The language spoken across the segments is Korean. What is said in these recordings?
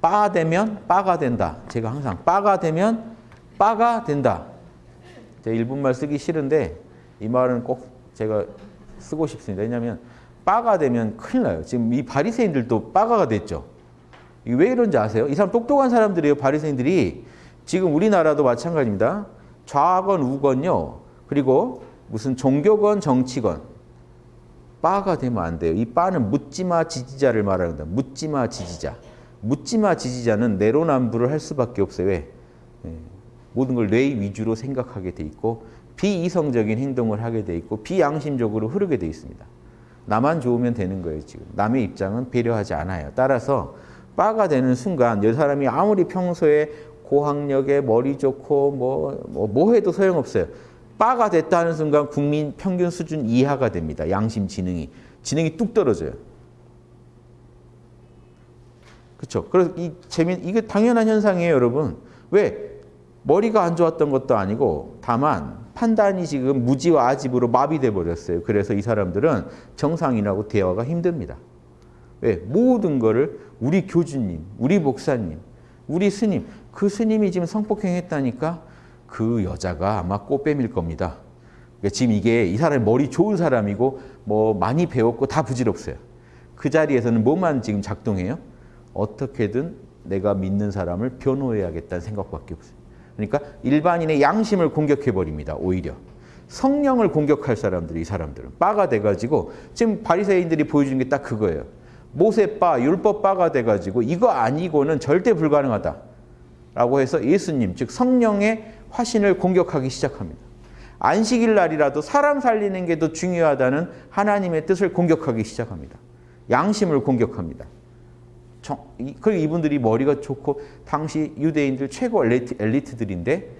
빠 되면 빠가 된다. 제가 항상 빠가 되면 빠가 된다. 제가 일본말 쓰기 싫은데 이 말은 꼭 제가 쓰고 싶습니다. 왜냐하면 빠가 되면 큰일 나요. 지금 이 바리새인들도 빠가가 됐죠. 이게 왜 이런지 아세요? 이 사람 똑똑한 사람들이에요. 바리새인들이 지금 우리나라도 마찬가지입니다. 좌건 우건요. 그리고 무슨 종교건 정치건 빠가 되면 안 돼요. 이 빠는 묻지마 지지자를 말하는 다. 묻지마 지지자. 묻지마 지지자는 내로남불을 할 수밖에 없어요. 왜? 예, 모든 걸뇌 위주로 생각하게 돼 있고 비이성적인 행동을 하게 돼 있고 비양심적으로 흐르게 돼 있습니다. 나만 좋으면 되는 거예요. 지금 남의 입장은 배려하지 않아요. 따라서 빠가 되는 순간 이 사람이 아무리 평소에 고학력에 머리 좋고 뭐, 뭐, 뭐 해도 소용없어요. 빠가 됐다는 순간 국민 평균 수준 이하가 됩니다. 양심 지능이. 지능이 뚝 떨어져요. 그렇죠. 그래서 이 재미 이게 당연한 현상이에요, 여러분. 왜? 머리가 안 좋았던 것도 아니고 다만 판단이 지금 무지와 아집으로 마비돼 버렸어요. 그래서 이 사람들은 정상인하고 대화가 힘듭니다. 왜? 모든 거를 우리 교주님, 우리 목사님, 우리 스님, 그 스님이 지금 성폭행했다니까 그 여자가 아마 꽃뱀일 겁니다. 그러니까 지금 이게 이 사람이 머리 좋은 사람이고 뭐 많이 배웠고 다 부질없어요. 그 자리에서는 뭐만 지금 작동해요? 어떻게든 내가 믿는 사람을 변호해야겠다는 생각밖에 없어요. 그러니까 일반인의 양심을 공격해 버립니다. 오히려 성령을 공격할 사람들이 이 사람들은 빠가 돼가지고 지금 바리새인들이 보여주는 게 딱 그거예요. 모세 빠, 율법 빠가 돼가지고 이거 아니고는 절대 불가능하다 라고 해서 예수님 즉 성령의 화신을 공격하기 시작합니다. 안식일 날이라도 사람 살리는 게 더 중요하다는 하나님의 뜻을 공격하기 시작합니다. 양심을 공격합니다. 그리고 이분들이 머리가 좋고 당시 유대인들 최고 엘리트, 들인데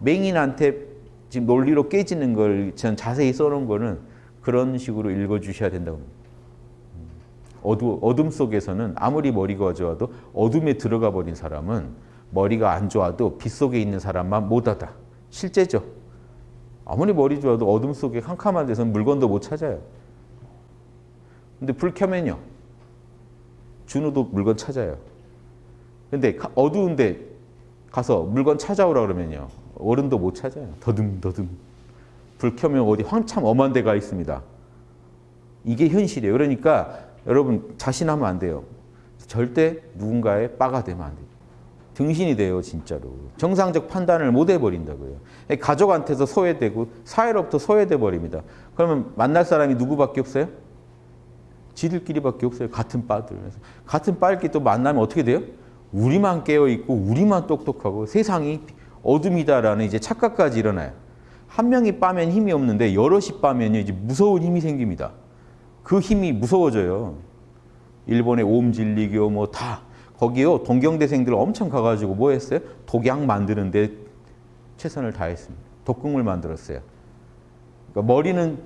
맹인한테 지금 논리로 깨지는 걸 전 자세히 써놓은 거는 그런 식으로 읽어주셔야 된다고 합니다. 어두, 어둠 속에서는 아무리 머리가 좋아도 어둠에 들어가 버린 사람은 머리가 안 좋아도 빛 속에 있는 사람만 못하다. 실제죠. 아무리 머리 좋아도 어둠 속에 캄캄한 데서는 물건도 못 찾아요. 근데 불 켜면요. 준우도 물건 찾아요. 근데 어두운데 가서 물건 찾아오라 그러면요. 어른도 못 찾아요. 더듬더듬. 불 켜면 어디 한참 엄한 데가 있습니다. 이게 현실이에요. 그러니까 여러분 자신하면 안 돼요. 절대 누군가의 빠가 되면 안 돼요. 등신이 돼요, 진짜로. 정상적 판단을 못 해버린다고요. 가족한테서 소외되고 사회로부터 소외돼 버립니다. 그러면 만날 사람이 누구밖에 없어요? 지들끼리밖에 없어요. 같은 빠들. 같은 빠끼리 또 만나면 어떻게 돼요? 우리만 깨어있고 우리만 똑똑하고 세상이 어둠이다라는 이제 착각까지 일어나요. 한 명이 빠면 힘이 없는데 여럿이 빠면 이제 무서운 힘이 생깁니다. 그 힘이 무서워져요. 일본의 옴진리교 뭐 다 거기요 동경대생들 엄청 가가지고 뭐 했어요? 독약 만드는데 최선을 다했습니다. 독극물 만들었어요. 그러니까 머리는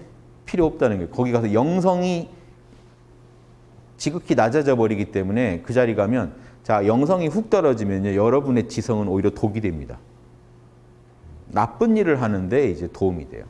필요 없다는 거예요. 거기 가서 영성이 지극히 낮아져 버리기 때문에 그 자리 가면 자 영성이 훅 떨어지면요 여러분의 지성은 오히려 독이 됩니다. 나쁜 일을 하는데 이제 도움이 돼요.